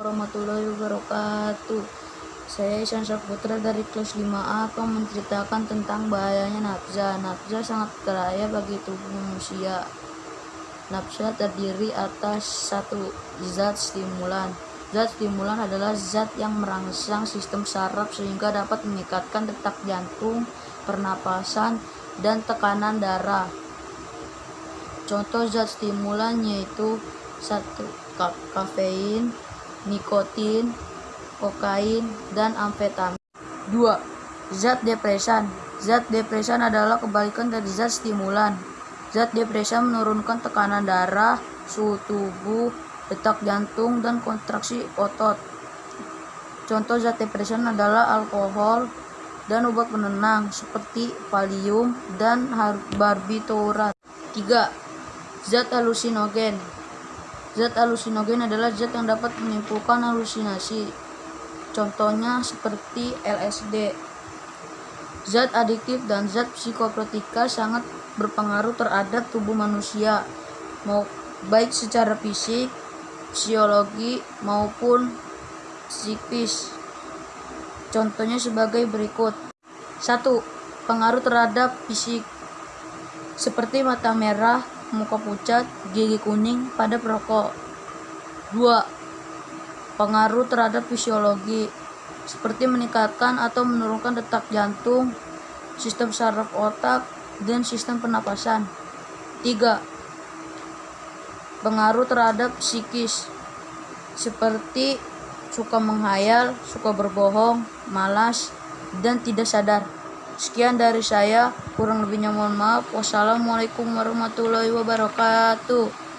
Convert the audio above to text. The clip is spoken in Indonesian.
warahmatullahi wabarakatuh. Saya Isan Saputra dari kelas 5A akan menceritakan tentang bahayanya nafsa. Nafsa sangat berbahaya bagi tubuh manusia. Nafsa terdiri atas satu zat stimulan. Zat stimulan adalah zat yang merangsang sistem saraf sehingga dapat meningkatkan detak jantung, pernapasan, dan tekanan darah. Contoh zat stimulan yaitu satu kafein, nikotin, kokain, dan amfetamin. 2. Zat depresan. Zat depresan adalah kebalikan dari zat stimulan. Zat depresan menurunkan tekanan darah, suhu tubuh, detak jantung, dan kontraksi otot. Contoh zat depresan adalah alkohol dan obat penenang seperti Valium dan barbiturat. 3. Zat halusinogen. Zat halusinogen adalah zat yang dapat menimbulkan halusinasi. Contohnya seperti LSD. Zat adiktif dan zat psikotrotika sangat berpengaruh terhadap tubuh manusia, mau baik secara fisik, psikologi maupun psikis. Contohnya sebagai berikut. 1. Pengaruh terhadap fisik seperti mata merah, muka pucat, gigi kuning pada perokok. 2. Pengaruh terhadap fisiologi seperti meningkatkan atau menurunkan detak jantung, sistem saraf otak, dan sistem pernapasan. 3. Pengaruh terhadap psikis seperti suka menghayal, suka berbohong, malas, dan tidak sadar. Sekian dari saya, kurang lebihnya mohon maaf. Wassalamualaikum warahmatullahi wabarakatuh.